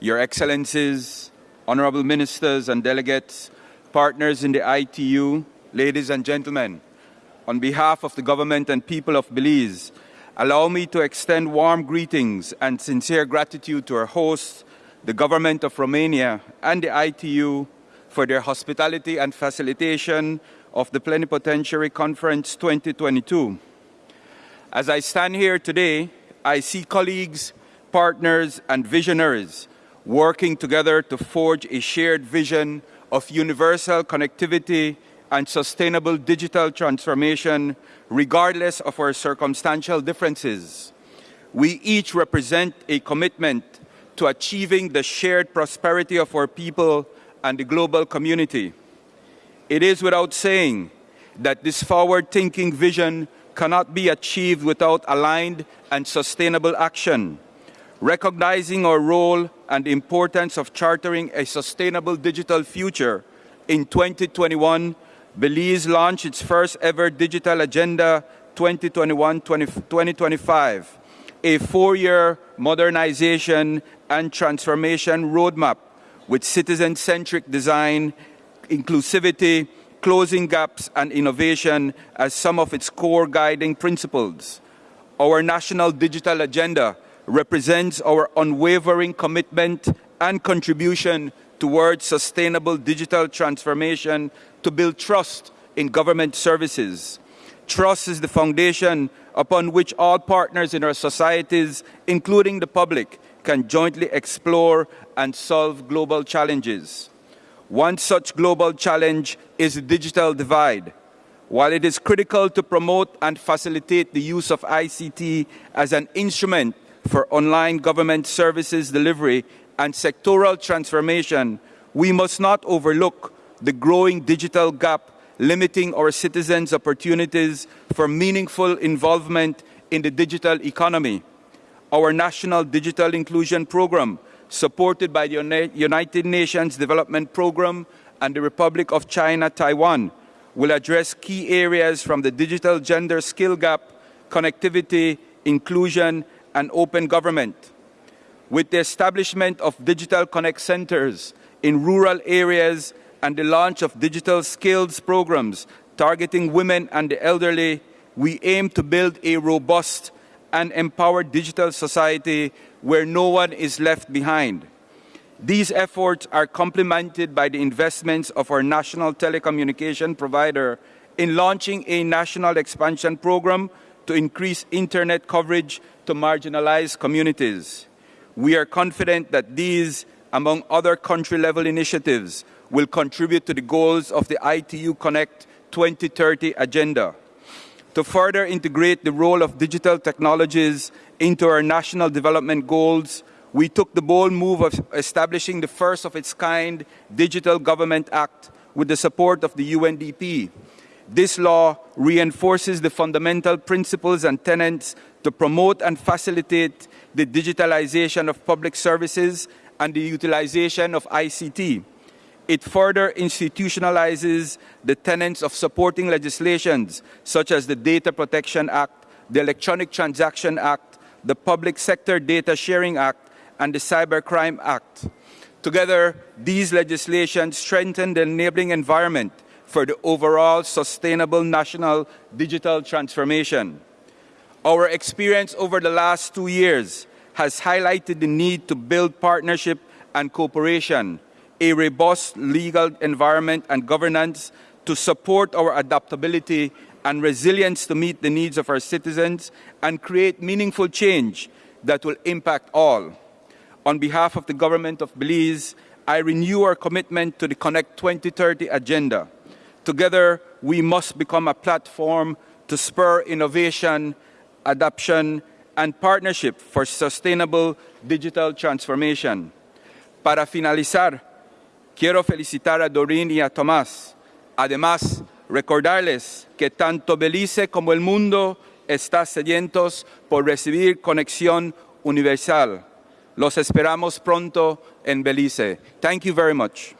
Your Excellencies, Honorable Ministers and Delegates, partners in the ITU, ladies and gentlemen, on behalf of the government and people of Belize, allow me to extend warm greetings and sincere gratitude to our hosts, the government of Romania and the ITU for their hospitality and facilitation of the Plenipotentiary Conference 2022. As I stand here today, I see colleagues, partners, and visionaries working together to forge a shared vision of universal connectivity and sustainable digital transformation, regardless of our circumstantial differences. We each represent a commitment to achieving the shared prosperity of our people and the global community. It is without saying that this forward-thinking vision cannot be achieved without aligned and sustainable action. Recognizing our role and importance of chartering a sustainable digital future, in 2021, Belize launched its first ever Digital Agenda 2021-2025, a four-year modernization and transformation roadmap with citizen-centric design, inclusivity, closing gaps and innovation as some of its core guiding principles. Our national digital agenda represents our unwavering commitment and contribution towards sustainable digital transformation to build trust in government services. Trust is the foundation upon which all partners in our societies, including the public, can jointly explore and solve global challenges. One such global challenge is the digital divide. While it is critical to promote and facilitate the use of ICT as an instrument for online government services delivery and sectoral transformation, we must not overlook the growing digital gap limiting our citizens' opportunities for meaningful involvement in the digital economy. Our National Digital Inclusion Program, supported by the United Nations Development Program and the Republic of China Taiwan, will address key areas from the digital gender skill gap, connectivity, inclusion, and open government. With the establishment of Digital Connect centers in rural areas and the launch of digital skills programs targeting women and the elderly, we aim to build a robust and empowered digital society where no one is left behind. These efforts are complemented by the investments of our national telecommunication provider in launching a national expansion program to increase internet coverage to marginalized communities. We are confident that these, among other country-level initiatives, will contribute to the goals of the ITU Connect 2030 agenda. To further integrate the role of digital technologies into our national development goals, we took the bold move of establishing the first of its kind Digital Government Act with the support of the UNDP. This law reinforces the fundamental principles and tenets to promote and facilitate the digitalization of public services and the utilization of ICT. It further institutionalizes the tenets of supporting legislations such as the Data Protection Act, the Electronic Transaction Act, the Public Sector Data Sharing Act, and the Cybercrime Act. Together, these legislations strengthen the enabling environment for the overall sustainable national digital transformation. Our experience over the last two years has highlighted the need to build partnership and cooperation, a robust legal environment and governance to support our adaptability and resilience to meet the needs of our citizens and create meaningful change that will impact all. On behalf of the government of Belize, I renew our commitment to the Connect 2030 agenda Together, we must become a platform to spur innovation, adoption, and partnership for sustainable digital transformation. Para finalizar, quiero felicitar a Doreen y a Tomás. Además, recordarles que tanto Belice como el mundo están sedientos por recibir conexión universal. Los esperamos pronto en Belice. Thank you very much.